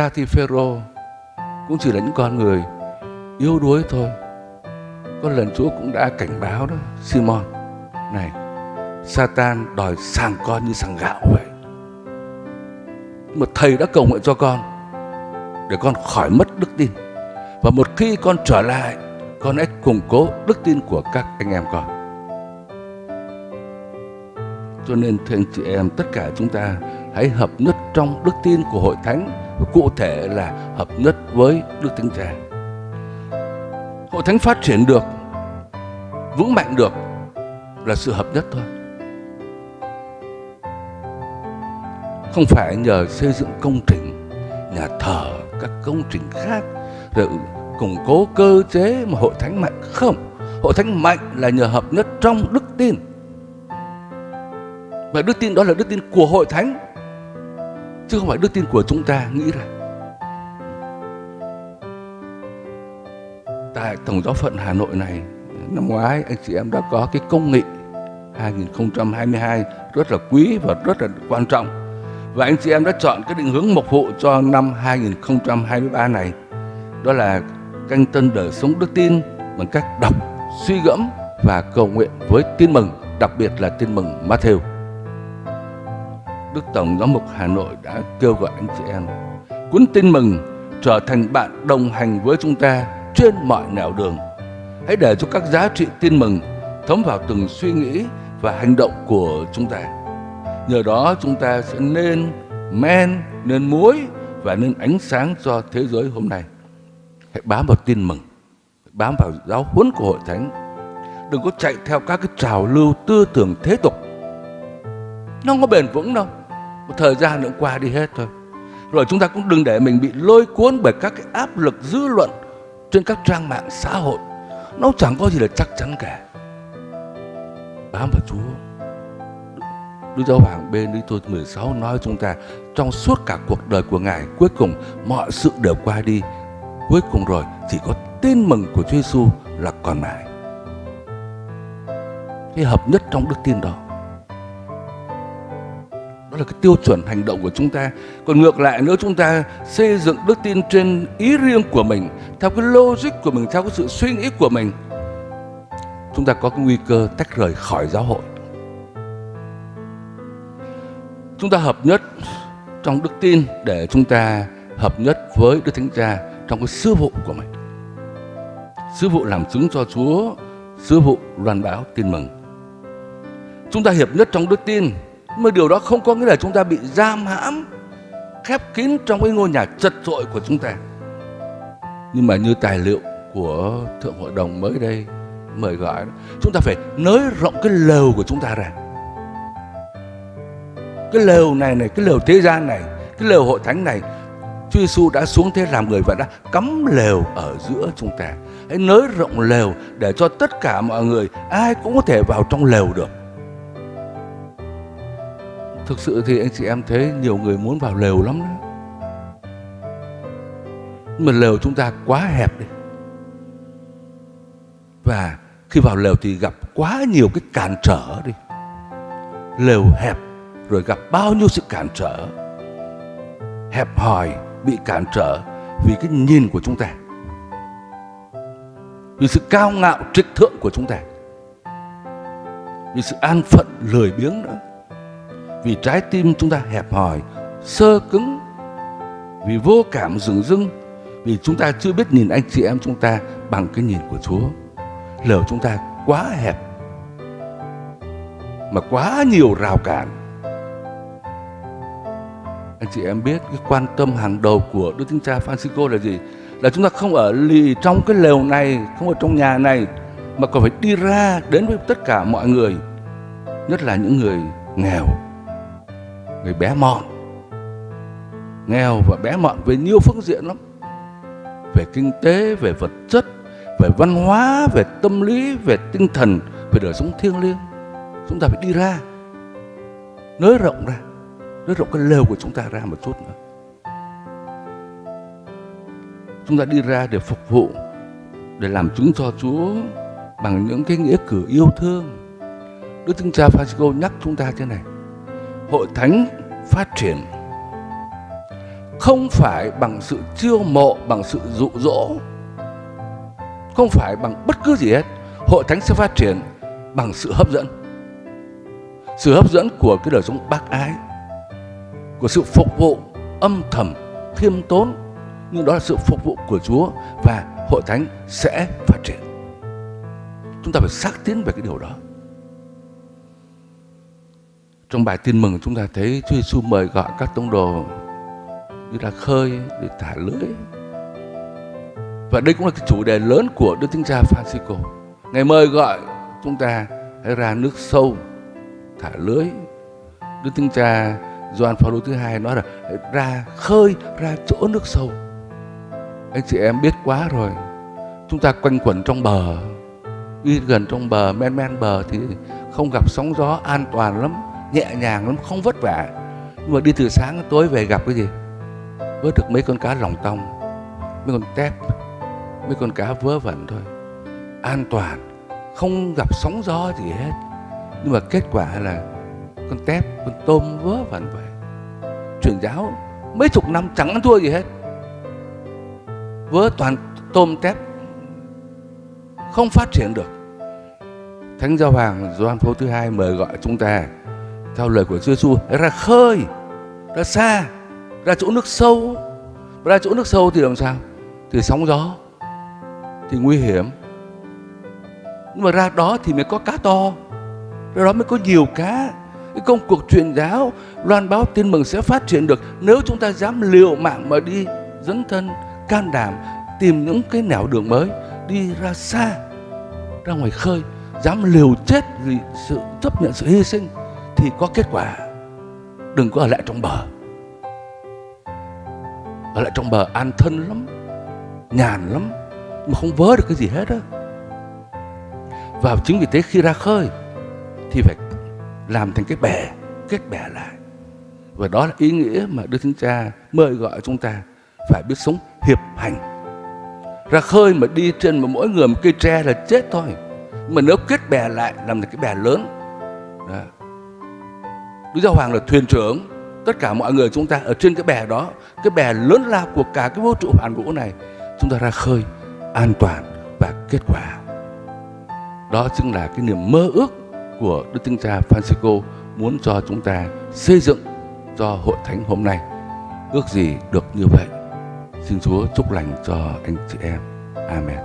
ra thì Phêrô cũng chỉ là những con người yếu đuối thôi. Có lần Chúa cũng đã cảnh báo đó, Simon, này, Satan đòi sàng con như sàng gạo vậy. Mà thầy đã cầu nguyện cho con để con khỏi mất đức tin. Và một khi con trở lại, con hãy củng cố đức tin của các anh em con. Cho nên thưa anh chị em, tất cả chúng ta hãy hợp nhất trong đức tin của hội thánh và cụ thể là hợp nhất với Đức tin Cha. Hội thánh phát triển được, vững mạnh được là sự hợp nhất thôi. Không phải nhờ xây dựng công trình, nhà thờ, các công trình khác rồi củng cố cơ chế mà hội thánh mạnh không. Hội thánh mạnh là nhờ hợp nhất trong đức tin. Và đức tin đó là đức tin của hội thánh chứ không phải đức tin của chúng ta nghĩ ra. Tại Tổng giáo phận Hà Nội này, năm ngoái anh chị em đã có cái công nghị 2022 rất là quý và rất là quan trọng. Và anh chị em đã chọn cái định hướng mục vụ cho năm 2023 này. Đó là canh tân đời sống đức tin bằng cách đọc, suy gẫm và cầu nguyện với tin mừng, đặc biệt là tin mừng Matthew. Đức Tổng Giám mục Hà Nội đã kêu gọi anh chị em cuốn tin mừng trở thành bạn đồng hành với chúng ta trên mọi nẻo đường. Hãy để cho các giá trị tin mừng thấm vào từng suy nghĩ và hành động của chúng ta. Nhờ đó chúng ta sẽ nên men, nên muối và nên ánh sáng cho thế giới hôm nay. Hãy bám vào tin mừng, bám vào giáo huấn của hội thánh. Đừng có chạy theo các cái trào lưu tư tưởng thế tục. Nó không có bền vững đâu một thời gian nữa qua đi hết thôi. Rồi chúng ta cũng đừng để mình bị lôi cuốn bởi các cái áp lực dư luận trên các trang mạng xã hội. Nó chẳng có gì là chắc chắn cả. Bám vào Chúa. Đức Giáo Hoàng Benedicto 16 nói chúng ta, trong suốt cả cuộc đời của Ngài, cuối cùng mọi sự đều qua đi. Cuối cùng rồi, chỉ có tin mừng của Chúa Giêsu là còn mãi. Cái hợp nhất trong đức tin đó đó là cái tiêu chuẩn hành động của chúng ta. Còn ngược lại nữa, chúng ta xây dựng đức tin trên ý riêng của mình theo cái logic của mình theo cái sự suy nghĩ của mình. Chúng ta có cái nguy cơ tách rời khỏi giáo hội. Chúng ta hợp nhất trong đức tin để chúng ta hợp nhất với đức thánh cha trong cái sứ vụ của mình. Sứ vụ làm chứng cho chúa sứ vụ loan báo tin mừng. Chúng ta hiệp nhất trong đức tin mà điều đó không có nghĩa là chúng ta bị giam hãm, khép kín trong cái ngôi nhà chật trội của chúng ta. Nhưng mà như tài liệu của thượng hội đồng mới đây mời gọi chúng ta phải nới rộng cái lều của chúng ta ra. Cái lều này này, cái lều thế gian này, cái lều hội thánh này, Chúa Giêsu đã xuống thế làm người và đã cắm lều ở giữa chúng ta. Hãy nới rộng lều để cho tất cả mọi người ai cũng có thể vào trong lều được thực sự thì anh chị em thấy nhiều người muốn vào lều lắm đó. Mà lều chúng ta quá hẹp đi. Và khi vào lều thì gặp quá nhiều cái cản trở đi. Lều hẹp, rồi gặp bao nhiêu sự cản trở. Hẹp hòi, bị cản trở vì cái nhìn của chúng ta. Vì sự cao ngạo trịch thượng của chúng ta. Vì sự an phận lười biếng nữa vì trái tim chúng ta hẹp hòi sơ cứng vì vô cảm rừng rưng, vì chúng ta chưa biết nhìn anh chị em chúng ta bằng cái nhìn của Chúa lều chúng ta quá hẹp mà quá nhiều rào cản anh chị em biết cái quan tâm hàng đầu của Đức Thánh Cha Francisco là gì? Là chúng ta không ở lì trong cái lều này, không ở trong nhà này, mà còn phải đi ra đến với tất cả mọi người, nhất là những người nghèo, người bé mọn, nghèo và bé mọn về nhiều phương diện lắm, về kinh tế, về vật chất, về văn hóa, về tâm lý, về tinh thần, về đời sống thiêng liêng. Chúng ta phải đi ra, nới rộng ra nới rộng cái lều của chúng ta ra một chút nữa. Chúng ta đi ra để phục vụ để làm chứng cho Chúa bằng những cái nghĩa cử yêu thương. Đức Thánh Cha Francisco nhắc chúng ta thế này hội thánh phát triển không phải bằng sự chiêu mộ, bằng sự dụ dỗ, không phải bằng bất cứ gì hết. Hội thánh sẽ phát triển bằng sự hấp dẫn, sự hấp dẫn của cái đời sống bác ái, của sự phục vụ âm thầm, khiêm tốn. Nhưng đó là sự phục vụ của Chúa và hội thánh sẽ phát triển. Chúng ta phải xác tín về cái điều đó trong bài tin mừng chúng ta thấy Chúa Giêsu mời gọi các tông đồ đi ra khơi để thả lưới và đây cũng là cái chủ đề lớn của Đức Thánh Cha Francisco. Ngày mời gọi chúng ta hãy ra nước sâu, thả lưới Đức Thánh Cha Gioan Phaolô thứ hai nói là ra khơi, ra chỗ nước sâu. Anh chị em biết quá rồi, chúng ta quanh quẩn trong bờ, đi gần trong bờ, men men bờ thì không gặp sóng gió an toàn lắm nhẹ nhàng lắm, không vất vả. Nhưng mà đi từ sáng đến tối về gặp cái gì? Vớt được mấy con cá lòng tong, mấy con tép, mấy con cá vớ vẩn thôi. An toàn, không gặp sóng gió gì hết. Nhưng mà kết quả là con tép, con tôm vớ vẩn vậy. Truyền giáo mấy chục năm chẳng ăn thua gì hết. Vớ toàn tôm, tép. Không phát triển được. Thánh giáo hoàng Gioan phố thứ hai mời gọi chúng ta theo lời của Chúa Giêsu ra khơi, ra xa, ra chỗ nước sâu. Ra chỗ nước sâu thì làm sao? Thì sóng gió, thì nguy hiểm. Nhưng mà ra đó thì mới có cá to. Ra đó mới có nhiều cá. Cái công cuộc truyền giáo, loan báo tin mừng sẽ phát triển được nếu chúng ta dám liều mạng mà đi dấn thân, can đảm, tìm những cái nẻo đường mới, đi ra xa, ra ngoài khơi, dám liều chết vì sự chấp nhận sự hy sinh thì có kết quả. Đừng có ở lại trong bờ. Ở lại trong bờ an thân lắm, nhàn lắm, mà không vớ được cái gì hết á. Và chính vì thế khi ra khơi thì phải làm thành cái bè, kết bè lại. Và đó là ý nghĩa mà Đức Thánh Cha mời gọi chúng ta phải biết sống hiệp hành. Ra khơi mà đi trên mà mỗi người một cây tre là chết thôi, mà nếu kết bè lại làm thành cái bè lớn, đó. Đức Giáo Hoàng là thuyền trưởng. Tất cả mọi người chúng ta ở trên cái bè đó, cái bè lớn lao của cả cái vũ trụ hoàn vũ này, chúng ta ra khơi an toàn và kết quả. Đó chính là cái niềm mơ ước của Đức Thánh Cha Francisco muốn cho chúng ta xây dựng cho hội thánh hôm nay. Ước gì được như vậy. Xin Chúa chúc lành cho anh chị em. Amen.